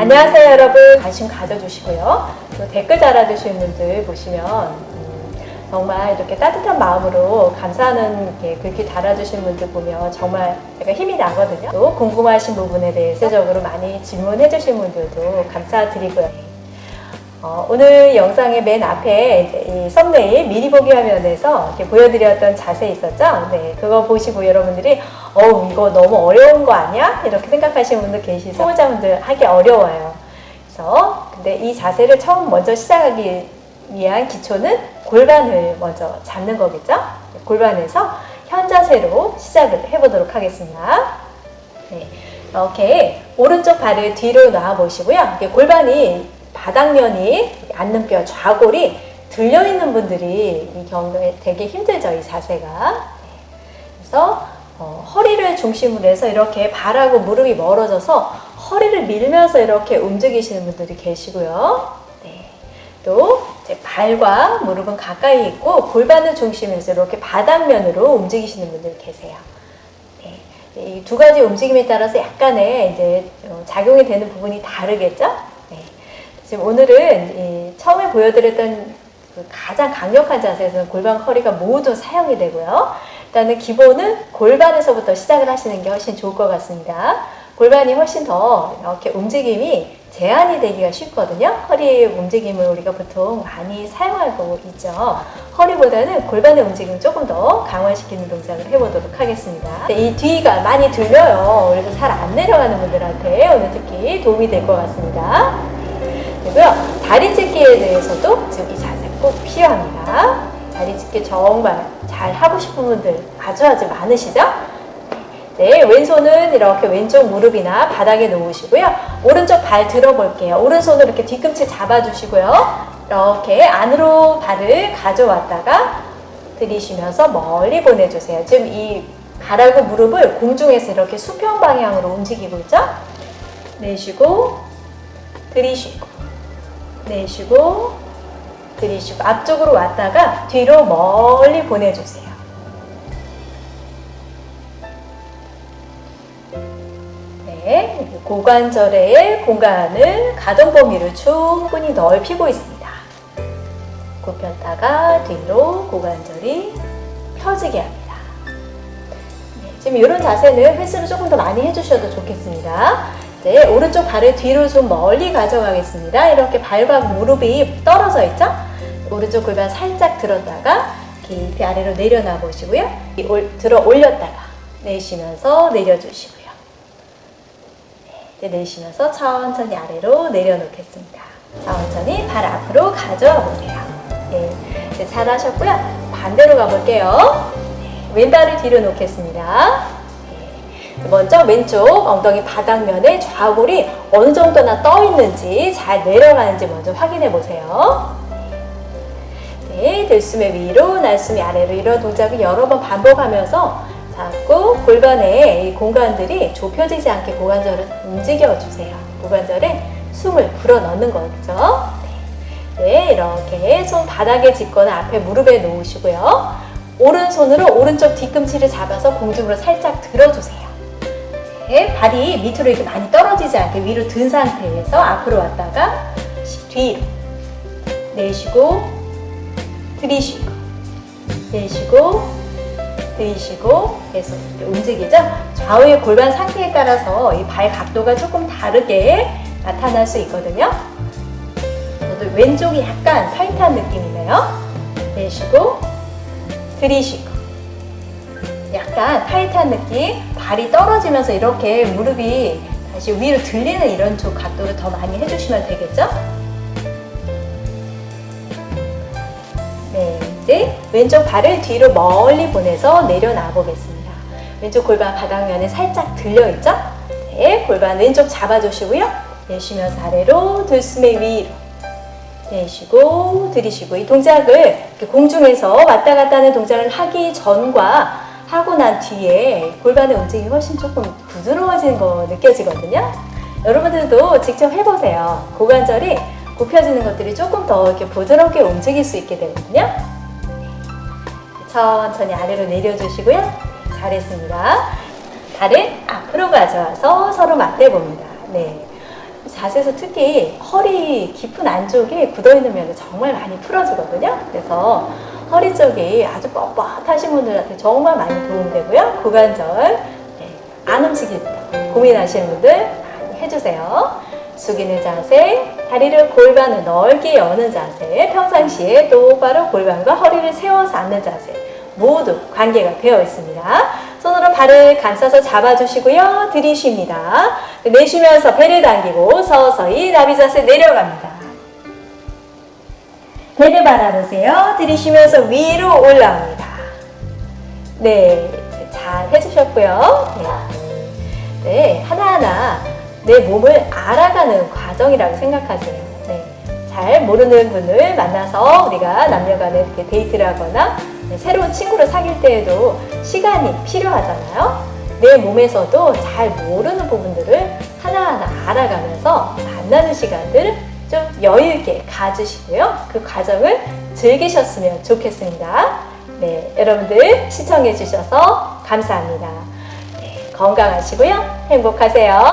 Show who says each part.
Speaker 1: 안녕하세요 여러분. 관심 가져주시고요. 또 댓글 달아주시는 분들 보시면 음, 정말 이렇게 따뜻한 마음으로 감사하는 게 글귀 달아주신 분들 보면 정말 제가 힘이 나거든요. 또 궁금하신 부분에 대해서 적으로 많이 질문해 주신 분들도 감사드리고요 어, 오늘 영상의 맨 앞에 이 썸네일 미리 보기 화면에서 보여드렸던 자세 있었죠? 네, 그거 보시고 여러분들이 어우 이거 너무 어려운 거 아니야? 이렇게 생각하시는 분들 계시죠? 초보자분들 하기 어려워요. 그래서 근데 이 자세를 처음 먼저 시작하기 위한 기초는 골반을 먼저 잡는 거겠죠? 골반에서 현 자세로 시작을 해보도록 하겠습니다. 네, 이렇게 오른쪽 발을 뒤로 놔 보시고요. 골반이 바닥면이 앉는 뼈 좌골이 들려 있는 분들이 이 경우에 되게 힘들죠 이 자세가 그래서 어, 허리를 중심으로 해서 이렇게 발하고 무릎이 멀어져서 허리를 밀면서 이렇게 움직이시는 분들이 계시고요 네. 또 발과 무릎은 가까이 있고 골반을 중심으로 해서 이렇게 바닥면으로 움직이시는 분들이 계세요 네. 이두 가지 움직임에 따라서 약간의 이제 어, 작용이 되는 부분이 다르겠죠 지금 오늘은 처음에 보여드렸던 그 가장 강력한 자세에서는 골반 허리가 모두 사용이 되고요. 일단은 기본은 골반에서부터 시작을 하시는 게 훨씬 좋을 것 같습니다. 골반이 훨씬 더 이렇게 움직임이 제한이 되기가 쉽거든요. 허리의 움직임을 우리가 보통 많이 사용하고 있죠. 허리보다는 골반의 움직임을 조금 더 강화시키는 동작을 해보도록 하겠습니다. 이 뒤가 많이 들려요. 그래서 잘 안 내려가는 분들한테 오늘 특히 도움이 될 것 같습니다. 되고요. 다리 찢기에 대해서도 지금 이 자세 꼭 필요합니다. 다리 찢기 정말 잘 하고 싶은 분들 아주 아주 많으시죠? 네, 왼손은 이렇게 왼쪽 무릎이나 바닥에 놓으시고요. 오른쪽 발 들어볼게요. 오른손으로 이렇게 뒤꿈치 잡아주시고요. 이렇게 안으로 발을 가져왔다가 들이쉬면서 멀리 보내주세요. 지금 이 발하고 무릎을 공중에서 이렇게 수평 방향으로 움직이고 있죠? 내쉬고 들이쉬고 내쉬고 들이쉬고 앞쪽으로 왔다가 뒤로 멀리 보내주세요. 네, 고관절의 공간을 가동 범위를 충분히 넓히고 있습니다. 굽혔다가 뒤로 고관절이 펴지게 합니다. 네, 지금 이런 자세는 횟수를 조금 더 많이 해주셔도 좋겠습니다. 네, 오른쪽 발을 뒤로 좀 멀리 가져가겠습니다. 이렇게 발과 무릎이 떨어져 있죠? 오른쪽 골반 살짝 들었다가 깊이 아래로 내려놔 보시고요. 들어 올렸다가 내쉬면서 내려주시고요. 네, 내쉬면서 천천히 아래로 내려놓겠습니다. 천천히 발 앞으로 가져와 보세요. 네, 네 잘하셨고요. 반대로 가볼게요. 네, 왼발을 뒤로 놓겠습니다. 먼저 왼쪽 엉덩이 바닥면에 좌골이 어느 정도나 떠 있는지 잘 내려가는지 먼저 확인해 보세요. 네, 들숨의 위로, 날숨이 아래로 이런 동작을 여러 번 반복하면서 자꾸 골반의 이 공간들이 좁혀지지 않게 고관절을 움직여 주세요. 고관절에 숨을 불어 넣는 거죠. 네, 이렇게 손 바닥에 짚거나 앞에 무릎에 놓으시고요. 오른손으로 오른쪽 뒤꿈치를 잡아서 공중으로 살짝 들어주세요. 이렇게 발이 밑으로 이렇게 많이 떨어지지 않게 위로 든 상태에서 앞으로 왔다가 뒤로 내쉬고 들이쉬고 내쉬고 들이쉬고 계속 움직이죠. 좌우의 골반 상태에 따라서 이 발 각도가 조금 다르게 나타날 수 있거든요. 왼쪽이 약간 타이트한 느낌이네요. 내쉬고 들이쉬고 약간 타이트한 느낌 발이 떨어지면서 이렇게 무릎이 다시 위로 들리는 이런 쪽 각도를 더 많이 해주시면 되겠죠? 네, 이제 왼쪽 발을 뒤로 멀리 보내서 내려놔 보겠습니다. 왼쪽 골반 바닥면에 살짝 들려있죠? 네, 골반 왼쪽 잡아주시고요. 내쉬면서 아래로 들숨의 위로 내쉬고 들이쉬고 이 동작을 공중에서 왔다 갔다 하는 동작을 하기 전과 하고 난 뒤에 골반의 움직임이 훨씬 조금 부드러워지는 거 느껴지거든요. 여러분들도 직접 해보세요. 고관절이 굽혀지는 것들이 조금 더 이렇게 부드럽게 움직일 수 있게 되거든요. 천천히 아래로 내려주시고요. 잘했습니다. 다리 앞으로 가져와서 서로 맞대봅니다. 네. 자세에서 특히 허리 깊은 안쪽에 굳어있는 면이 정말 많이 풀어주거든요. 그래서 허리 쪽이 아주 뻣뻣하신 분들한테 정말 많이 도움되고요. 고관절 네, 안 움직일 때 고민하시는 분들 많이 해주세요. 숙이는 자세, 다리를 골반을 넓게 여는 자세, 평상시에 똑바로 골반과 허리를 세워서 앉는 자세 모두 관계가 되어 있습니다. 손으로 발을 감싸서 잡아주시고요. 들이쉽니다. 내쉬면서 배를 당기고 서서히 나비 자세 내려갑니다. 배를 바라보세요. 들이쉬면서 위로 올라옵니다. 네, 잘 해주셨고요. 네, 네, 하나하나 내 몸을 알아가는 과정이라고 생각하세요. 네, 잘 모르는 분을 만나서 우리가 남녀간에 이렇게 데이트를 하거나 네, 새로운 친구를 사귈 때에도 시간이 필요하잖아요. 내 몸에서도 잘 모르는 부분들을 하나하나 알아가면서 만나는 시간들 좀 여유 있게 가지시고요. 그 과정을 즐기셨으면 좋겠습니다. 네, 여러분들 시청해 주셔서 감사합니다. 네, 건강하시고요. 행복하세요.